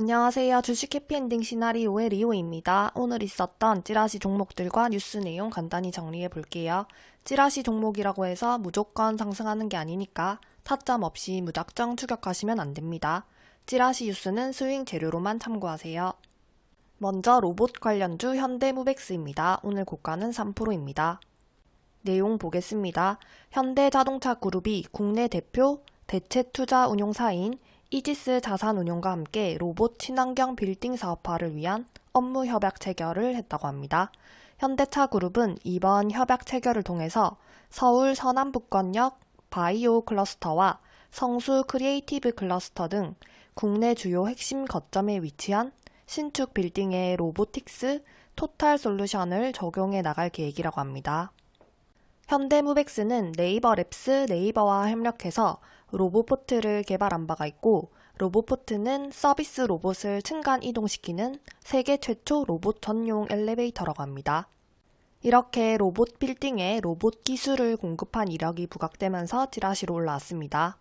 안녕하세요. 주식 해피엔딩 시나리오의 리오입니다. 오늘 있었던 찌라시 종목들과 뉴스 내용 간단히 정리해 볼게요. 찌라시 종목이라고 해서 무조건 상승하는 게 아니니까 타점 없이 무작정 추격하시면 안 됩니다. 찌라시 뉴스는 스윙 재료로만 참고하세요. 먼저 로봇 관련주 현대무백스입니다. 오늘 고가는 3%입니다. 내용 보겠습니다. 현대자동차 그룹이 국내 대표 대체 투자 운용사인 이지스 자산운용과 함께 로봇 친환경 빌딩 사업화를 위한 업무 협약 체결을 했다고 합니다. 현대차 그룹은 이번 협약 체결을 통해서 서울 서남북권역 바이오 클러스터와 성수 크리에이티브 클러스터 등 국내 주요 핵심 거점에 위치한 신축 빌딩의 robotics total solution을 적용해 나갈 계획이라고 합니다. 현대무벡스는 네이버 랩스 네이버와 협력해서 로보포트를 개발한 바가 있고 로보포트는 서비스 로봇을 층간 이동시키는 세계 최초 로봇 전용 엘리베이터라고 합니다. 이렇게 로봇 빌딩에 로봇 기술을 공급한 이력이 부각되면서 찌라시로 올라왔습니다.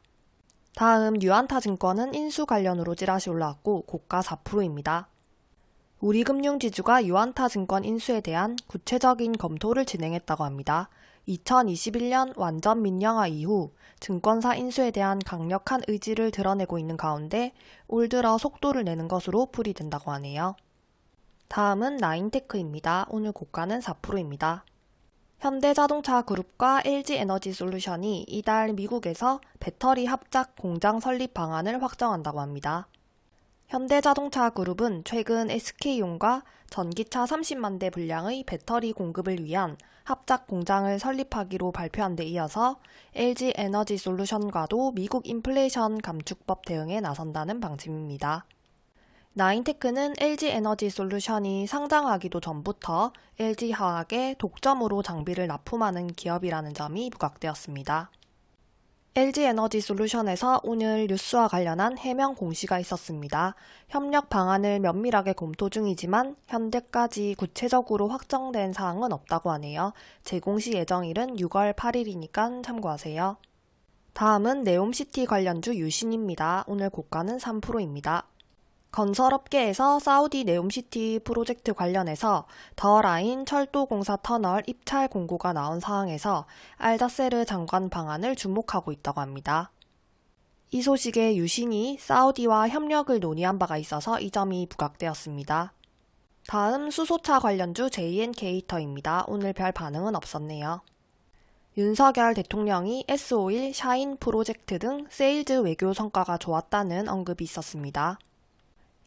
다음 유안타 증권은 인수 관련으로 찌라시 올라왔고 고가 4%입니다. 우리금융지주가 유안타 증권 인수에 대한 구체적인 검토를 진행했다고 합니다. 2021년 완전 민영화 이후 증권사 인수에 대한 강력한 의지를 드러내고 있는 가운데 올 들어 속도를 내는 것으로 풀이된다고 하네요. 다음은 나인테크입니다. 오늘 고가는 4%입니다. 현대자동차 그룹과 LG에너지솔루션이 이달 미국에서 배터리 합작 공장 설립 방안을 확정한다고 합니다. 현대자동차 그룹은 최근 SK용과 전기차 30만 대 분량의 배터리 공급을 위한 합작 공장을 설립하기로 발표한 데 이어서 LG 에너지 솔루션과도 미국 인플레이션 감축법 대응에 나선다는 방침입니다. 나인테크는 LG 에너지 솔루션이 상장하기도 전부터 LG 화학에 독점으로 장비를 납품하는 기업이라는 점이 부각되었습니다. LG에너지 솔루션에서 오늘 뉴스와 관련한 해명 공시가 있었습니다. 협력 방안을 면밀하게 검토 중이지만 현재까지 구체적으로 확정된 사항은 없다고 하네요. 재공시 예정일은 6월 8일이니까 참고하세요. 다음은 네옴시티 관련주 유신입니다. 오늘 고가는 3%입니다. 건설업계에서 사우디 네옴시티 프로젝트 관련해서 더 라인 철도공사 터널 입찰 공고가 나온 상황에서 알자세르 장관 방한을 주목하고 있다고 합니다. 이 소식에 유신이 사우디와 협력을 논의한 바가 있어서 이 점이 부각되었습니다. 다음 수소차 관련주 JNK히터입니다. 오늘 별 반응은 없었네요. 윤석열 대통령이 S-OIL 샤힌 프로젝트 등 세일즈 외교 성과가 좋았다는 언급이 있었습니다.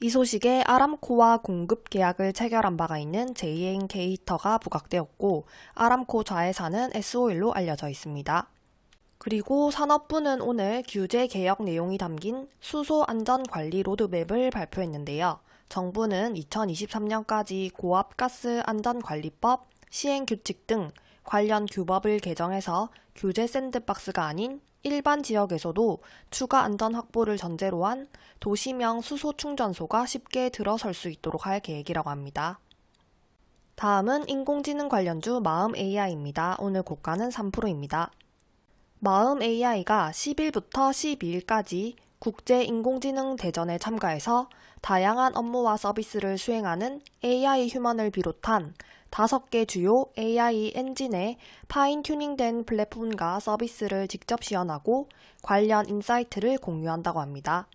이 소식에 아람코와 공급 계약을 체결한 바가 있는 JNK히터가 부각되었고 아람코 자회사는 S-OIL로 알려져 있습니다. 그리고 산업부는 오늘 규제 개혁 내용이 담긴 수소 안전 관리 로드맵을 발표했는데요. 정부는 2023년까지 고압가스 안전관리법, 시행규칙 등 관련 규법을 개정해서 규제 샌드박스가 아닌 일반 지역에서도 추가 안전 확보를 전제로 한 도시명 수소 충전소가 쉽게 들어설 수 있도록 할 계획이라고 합니다. 다음은 인공지능 관련주 마음 AI입니다. 오늘 고가는 3%입니다. 마음 AI가 10일부터 12일까지 국제 인공지능 대전에 참가해서 다양한 업무와 서비스를 수행하는 AI 휴먼을 비롯한 다섯 개 주요 AI 엔진의 fine tuning된 플랫폼과 서비스를 직접 시연하고 관련 insight를 공유한다고 합니다.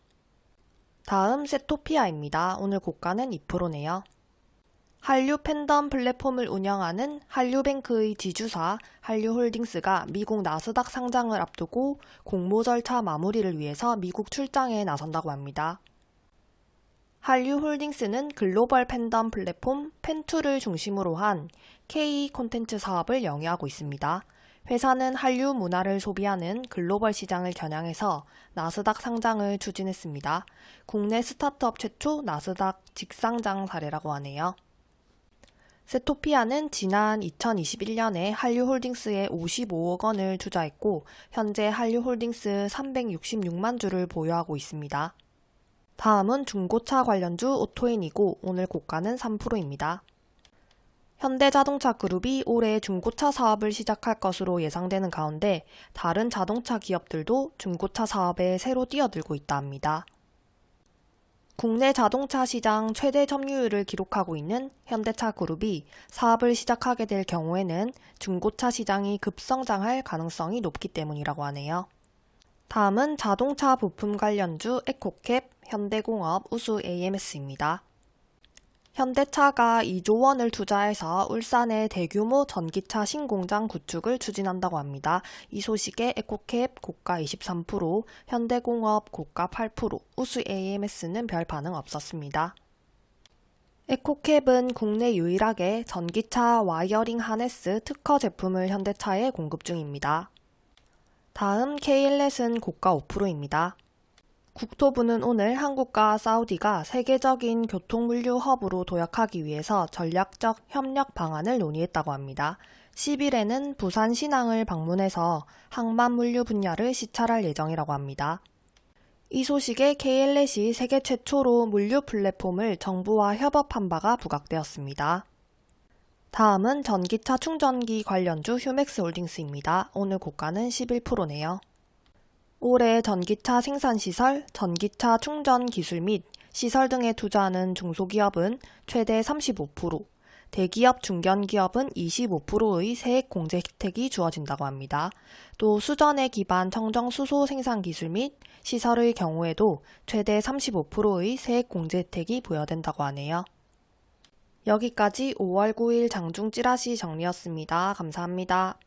다음 세토피아입니다. 오늘 고가는 2%네요. 한류 팬덤 플랫폼을 운영하는 한류뱅크의 지주사 한류홀딩스가 미국 나스닥 상장을 앞두고 공모 절차 마무리를 위해서 미국 출장에 나선다고 합니다. 한류홀딩스는 글로벌 팬덤 플랫폼 팬투를 중심으로 한 K 콘텐츠 사업을 영위하고 있습니다. 회사는 한류 문화를 소비하는 글로벌 시장을 겨냥해서 나스닥 상장을 추진했습니다. 국내 스타트업 최초 나스닥 직상장 사례라고 하네요. 세토피아는 지난 2021년에 한류홀딩스에 55억 원을 투자했고 현재 한류홀딩스 366만 주를 보유하고 있습니다. 다음은 중고차 관련주 오토인이고 오늘 고가는 3%입니다. 현대자동차 그룹이 올해 중고차 사업을 시작할 것으로 예상되는 가운데 다른 자동차 기업들도 중고차 사업에 새로 뛰어들고 있다 합니다. 국내 자동차 시장 최대 점유율을 기록하고 있는 현대차 그룹이 사업을 시작하게 될 경우에는 중고차 시장이 급성장할 가능성이 높기 때문이라고 하네요. 다음은 자동차 부품 관련주 에코캡, 현대공업, 우수 AMS입니다. 현대차가 2조 원을 투자해서 울산에 대규모 전기차 신공장 구축을 추진한다고 합니다. 이 소식에 에코캡 고가 23%, 현대공업 고가 8%, 우수 AMS는 별 반응 없었습니다. 에코캡은 국내 유일하게 전기차 wiring harness 특허 제품을 현대차에 공급 중입니다. 다음 K일렛은 고가 5%입니다. 국토부는 오늘 한국과 사우디가 세계적인 교통물류 허브로 도약하기 위해서 전략적 협력 방안을 논의했다고 합니다. 10일에는 부산 신항을 방문해서 항만 물류 분야를 시찰할 예정이라고 합니다. 이 소식에 KL넷이 세계 최초로 물류 플랫폼을 정부와 협업한 바가 부각되었습니다. 다음은 전기차 충전기 관련주 휴맥스 홀딩스입니다. 오늘 고가는 11%네요. 올해 전기차 생산시설, 전기차 충전 기술 및 시설 등에 투자하는 중소기업은 최대 35%, 대기업 중견기업은 25%의 세액 공제 혜택이 주어진다고 합니다. 또 수전에 기반 청정 수소 생산 기술 및 시설의 경우에도 최대 35%의 세액 공제 혜택이 부여된다고 하네요. 여기까지 5월 9일 장중 찌라시 정리였습니다. 감사합니다.